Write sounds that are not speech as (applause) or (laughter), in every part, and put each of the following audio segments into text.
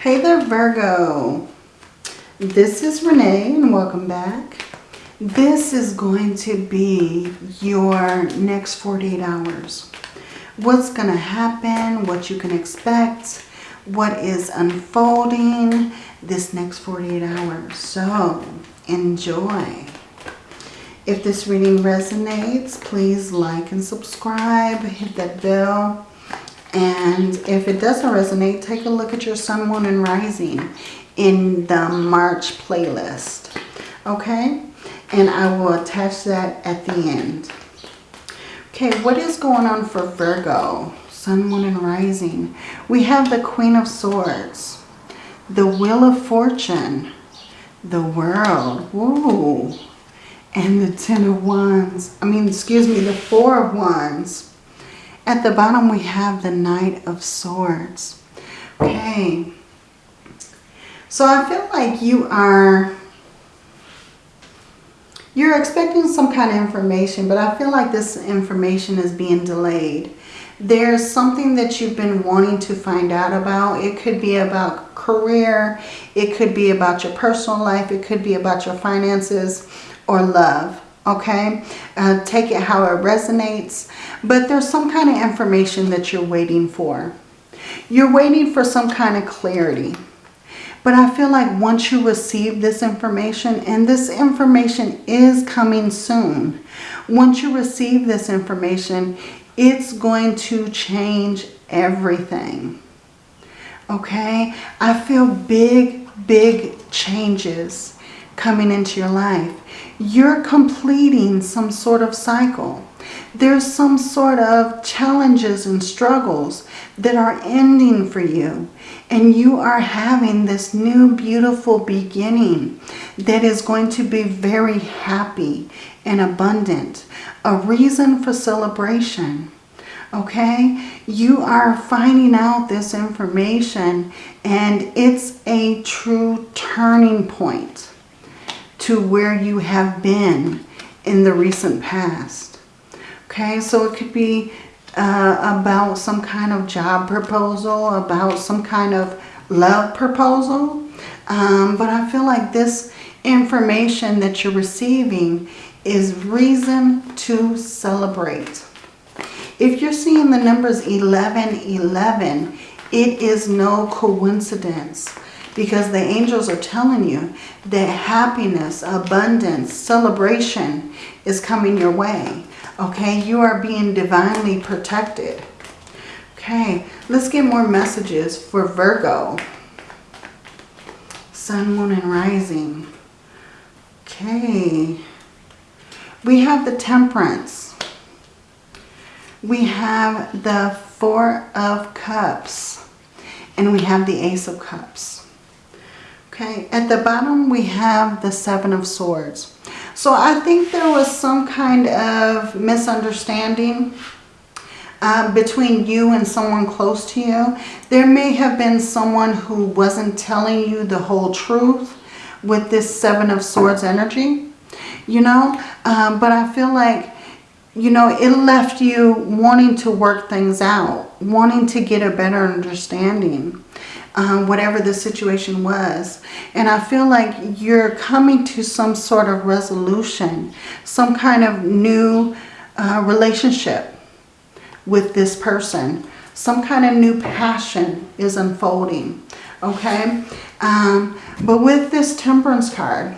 Hey there, Virgo. This is Renee and welcome back. This is going to be your next 48 hours. What's going to happen, what you can expect, what is unfolding this next 48 hours. So, enjoy. If this reading resonates, please like and subscribe, hit that bell. And if it doesn't resonate, take a look at your sun, moon, and rising in the March playlist. Okay? And I will attach that at the end. Okay, what is going on for Virgo? Sun, Moon, and Rising. We have the Queen of Swords. The Wheel of Fortune. The World. Woo. And the Ten of Wands. I mean, excuse me, the Four of Wands. At the bottom, we have the Knight of Swords. Okay. So I feel like you are, you're expecting some kind of information, but I feel like this information is being delayed. There's something that you've been wanting to find out about. It could be about career. It could be about your personal life. It could be about your finances or love. Okay, uh, take it how it resonates. But there's some kind of information that you're waiting for. You're waiting for some kind of clarity. But I feel like once you receive this information, and this information is coming soon. Once you receive this information, it's going to change everything. Okay? I feel big, big changes coming into your life. You're completing some sort of cycle. There's some sort of challenges and struggles that are ending for you. And you are having this new beautiful beginning that is going to be very happy and abundant. A reason for celebration. Okay? You are finding out this information and it's a true turning point to where you have been in the recent past. Okay? So it could be uh, about some kind of job proposal, about some kind of love proposal. Um, but I feel like this information that you're receiving is reason to celebrate. If you're seeing the numbers 1111, it is no coincidence because the angels are telling you that happiness, abundance, celebration is coming your way. Okay, you are being divinely protected. Okay, let's get more messages for Virgo. Sun, Moon, and Rising. Okay. We have the Temperance. We have the Four of Cups. And we have the Ace of Cups. Okay, at the bottom we have the Seven of Swords. So I think there was some kind of misunderstanding uh, between you and someone close to you. There may have been someone who wasn't telling you the whole truth with this Seven of Swords energy, you know. Um, but I feel like, you know, it left you wanting to work things out, wanting to get a better understanding um, whatever the situation was. And I feel like you're coming to some sort of resolution, some kind of new uh, relationship with this person. Some kind of new passion is unfolding, okay? Um, but with this temperance card,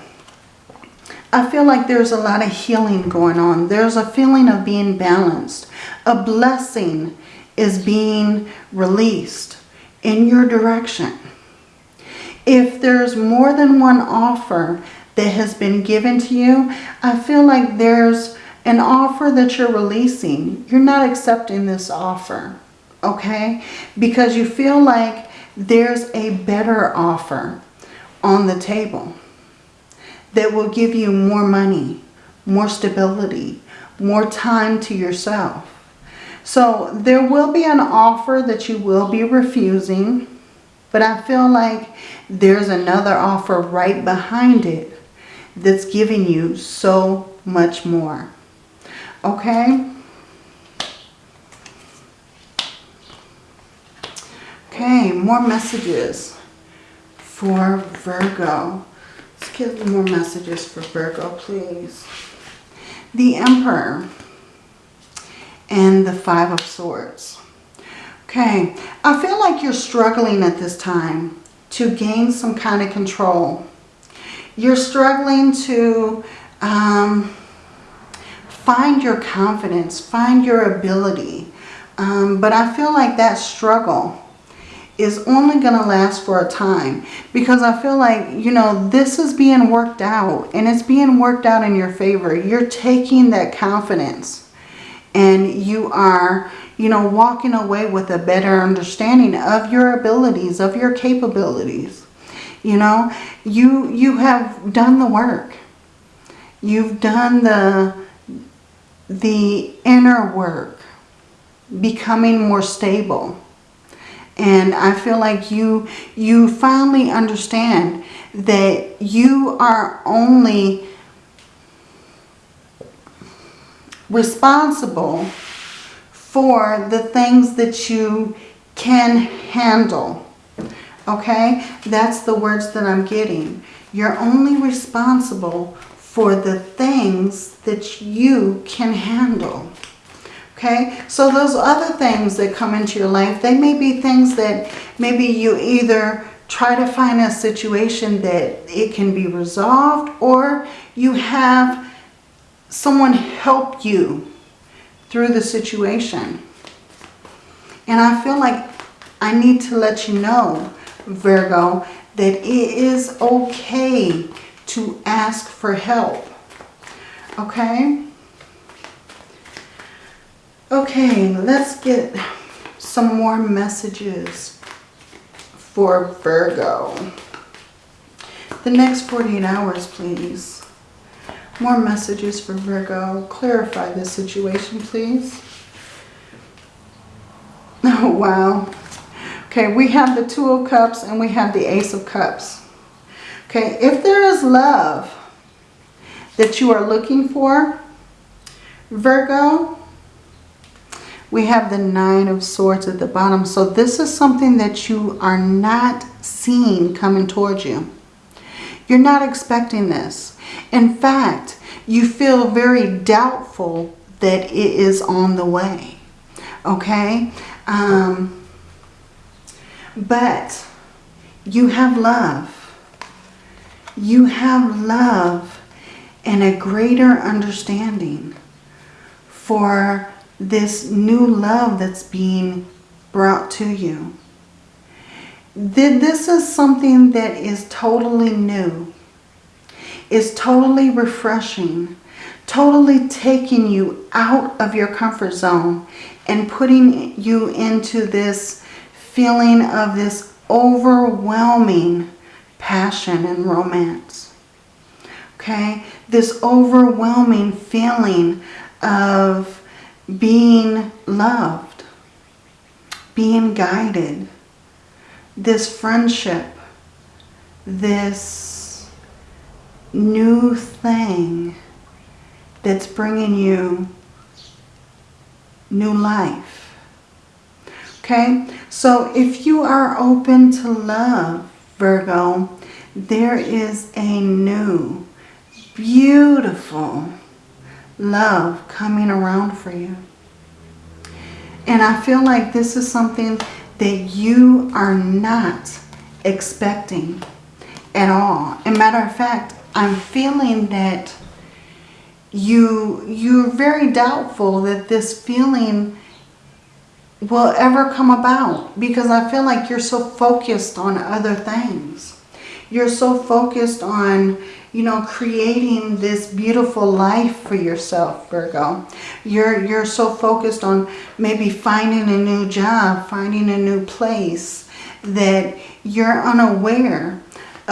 I feel like there's a lot of healing going on. There's a feeling of being balanced. A blessing is being released in your direction. If there's more than one offer that has been given to you, I feel like there's an offer that you're releasing. You're not accepting this offer, okay? Because you feel like there's a better offer on the table that will give you more money, more stability, more time to yourself. So there will be an offer that you will be refusing. But I feel like there's another offer right behind it that's giving you so much more. Okay? Okay, more messages. for Virgo. Let's get more messages for Virgo, please. The Emperor and the Five of Swords. Okay, I feel like you're struggling at this time to gain some kind of control. You're struggling to um, find your confidence, find your ability. Um, but I feel like that struggle is only going to last for a time because I feel like, you know, this is being worked out and it's being worked out in your favor. You're taking that confidence and you are, you know, walking away with a better understanding of your abilities, of your capabilities. You know, you, you have done the work. You've done the, the inner work, becoming more stable. And I feel like you, you finally understand that you are only responsible for the things that you can handle. Okay? That's the words that I'm getting. You're only responsible for the things that you can handle. Okay, so those other things that come into your life, they may be things that maybe you either try to find a situation that it can be resolved or you have someone help you through the situation. And I feel like I need to let you know, Virgo, that it is okay to ask for help. Okay? Okay, let's get some more messages for Virgo. The next 48 hours, please. More messages for Virgo. Clarify this situation, please. (laughs) Oh, wow. Okay, we have the Two of Cups and we have the Ace of Cups. Okay, if there is love that you are looking for, Virgo, we have the Nine of Swords at the bottom. So this is something that you are not seeing coming towards you. You're not expecting this. In fact, you feel very doubtful that it is on the way. Okay? Um, but you have love. You have love and a greater understanding for this new love that's being brought to you. This is something that is totally new, is totally refreshing, totally taking you out of your comfort zone and putting you into this feeling of this overwhelming passion and romance. Okay? This overwhelming feeling of being loved, being guided, this friendship, this new thing that's bringing you new life. Okay, so if you are open to love, Virgo, there is a new, beautiful love coming around for you. And I feel like this is something that you are not expecting at all. And matter of fact, I'm feeling that you, you're very doubtful that this feeling will ever come about because I feel like you're so focused on other things. You're so focused on you know, creating this beautiful life for yourself, Virgo. You're, you're so focused on maybe finding a new job, finding a new place, that you're unaware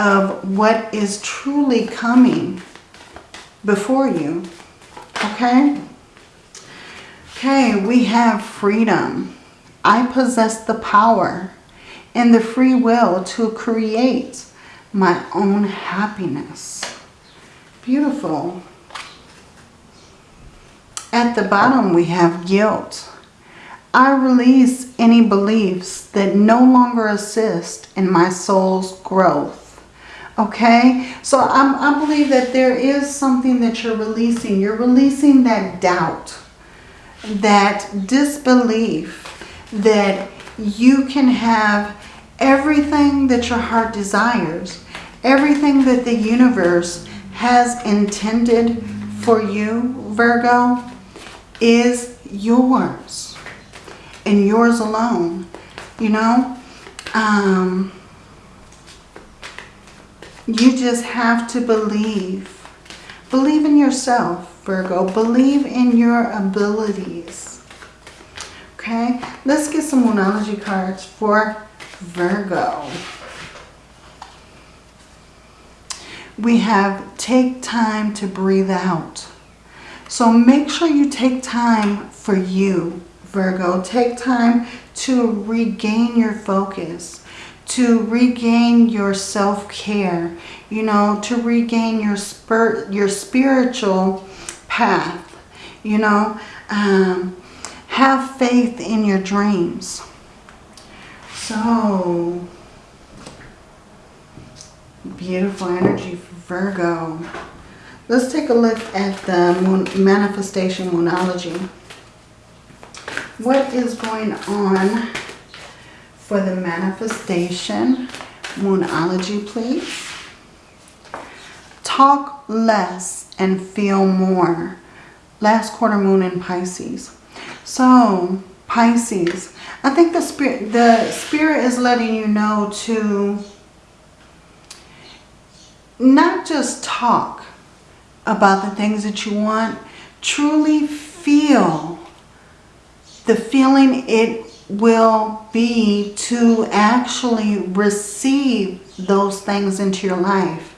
of what is truly coming before you. Okay? Okay, we have freedom. I possess the power and the free will to create my own happiness. Beautiful. At the bottom we have guilt. I release any beliefs that no longer assist in my soul's growth. Okay, so I'm, I believe that there is something that you're releasing. You're releasing that doubt, that disbelief that you can have everything that your heart desires, everything that the universe has intended for you, Virgo, is yours and yours alone. You know, um, you just have to believe. Believe in yourself, Virgo. Believe in your abilities. Okay, let's get some Moonology cards for Virgo. We have take time to breathe out. So make sure you take time for you, Virgo. Take time to regain your focus, to regain your self-care, you know, to regain your, spir your spiritual path, you know. Um, have faith in your dreams. So, beautiful energy for Virgo. Let's take a look at the manifestation moonology. What is going on for the manifestation moonology, please? Talk less and feel more. Last quarter moon in Pisces. So, Pisces, I think the spirit, the spirit is letting you know to not just talk about the things that you want, truly feel the feeling it will be to actually receive those things into your life.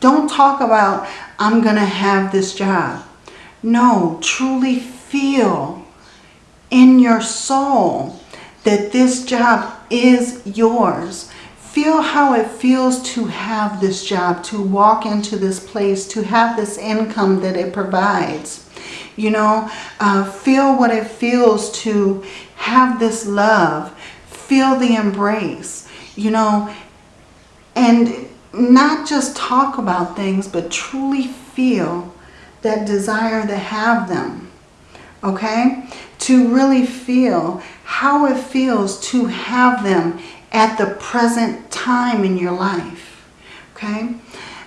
Don't talk about, I'm going to have this job. No, truly feel in your soul that this job is yours. Feel how it feels to have this job, to walk into this place, to have this income that it provides. You know, uh, feel what it feels to have this love. Feel the embrace, you know, and not just talk about things, but truly feel that desire to have them. Okay? To really feel how it feels to have them at the present time in your life. Okay?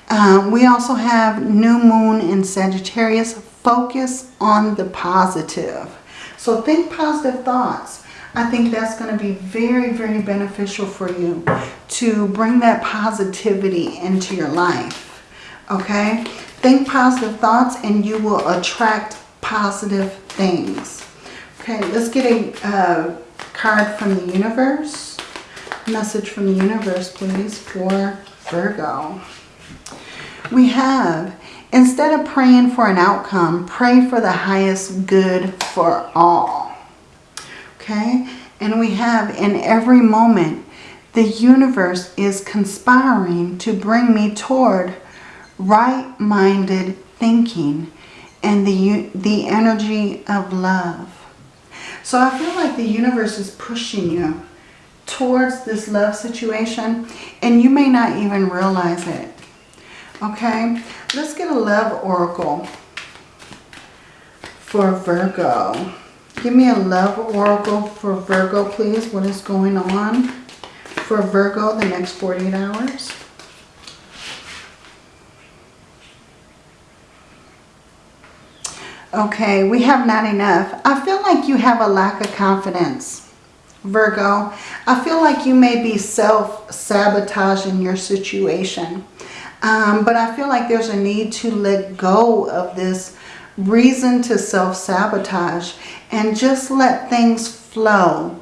Um, we also have new moon in Sagittarius. Focus on the positive. So think positive thoughts. I think that's going to be very, very beneficial for you to bring that positivity into your life. Okay? Think positive thoughts and you will attract positive things. Okay, let's get a uh, card from the universe. Message from the universe, please, for Virgo. We have, instead of praying for an outcome, pray for the highest good for all. Okay, and we have, in every moment, the universe is conspiring to bring me toward right-minded thinking and the, the energy of love. So I feel like the universe is pushing you towards this love situation and you may not even realize it. Okay, let's get a love oracle for Virgo. Give me a love oracle for Virgo, please. What is going on for Virgo the next 48 hours? Okay, we have not enough. I feel like you have a lack of confidence, Virgo. I feel like you may be self-sabotaging your situation. Um, but I feel like there's a need to let go of this reason to self-sabotage and just let things flow.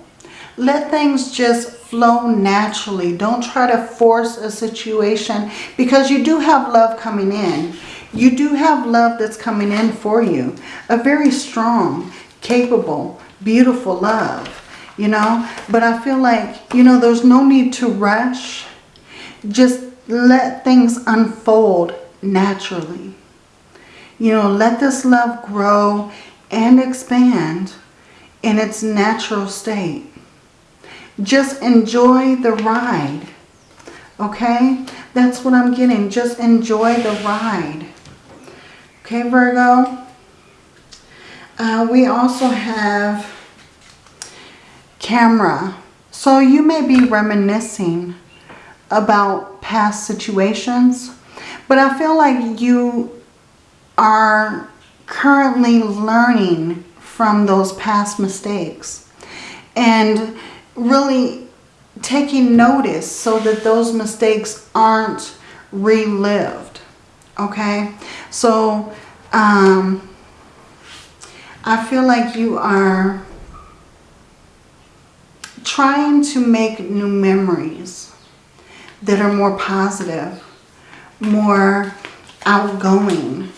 Let things just flow naturally. Don't try to force a situation because you do have love coming in. You do have love that's coming in for you. A very strong, capable, beautiful love, you know. But I feel like, you know, there's no need to rush. Just let things unfold naturally. You know, let this love grow and expand in its natural state. Just enjoy the ride, okay? That's what I'm getting. Just enjoy the ride. Okay, Virgo? Uh, we also have karma. So you may be reminiscing about past situations, but I feel like you are currently learning from those past mistakes and really taking notice so that those mistakes aren't relived. Okay, so um, I feel like you are trying to make new memories that are more positive, more outgoing,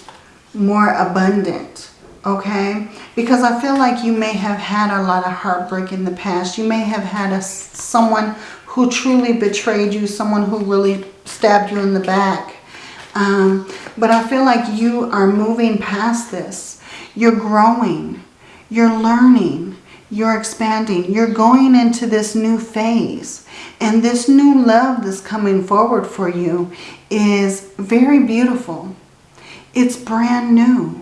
more abundant, okay? Because I feel like you may have had a lot of heartbreak in the past. You may have had a, someone who truly betrayed you, someone who really stabbed you in the back. Um, but I feel like you are moving past this. You're growing. You're learning. You're expanding. You're going into this new phase. And this new love that's coming forward for you is very beautiful. It's brand new.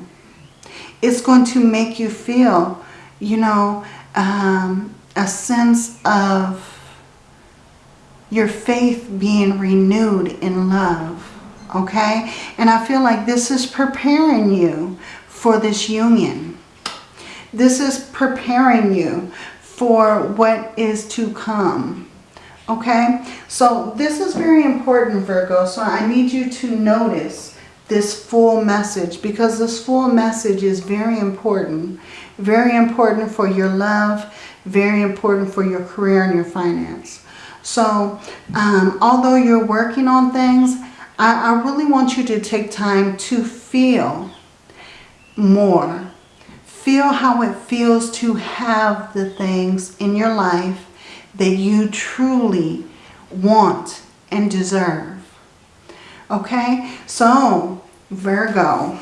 It's going to make you feel, you know, um, a sense of your faith being renewed in love. Okay? And I feel like this is preparing you for this union. This is preparing you for what is to come. Okay? So this is very important, Virgo. So I need you to notice this full message because this full message is very important. Very important for your love. Very important for your career and your finance. So um, although you're working on things, I, I really want you to take time to feel more. Feel how it feels to have the things in your life that you truly want and deserve. Okay, so Virgo,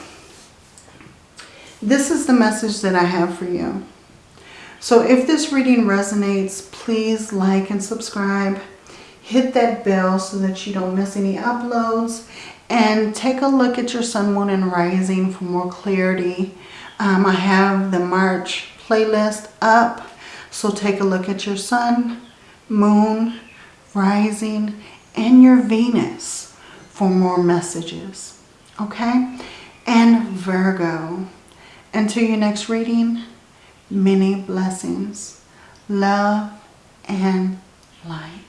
this is the message that I have for you. So if this reading resonates, please like and subscribe. Hit that bell so that you don't miss any uploads. And take a look at your sun, moon, and rising for more clarity. Um, I have the March playlist up. So take a look at your sun, moon, rising, and your Venus for more messages. Okay? And Virgo. Until your next reading, many blessings, love, and light.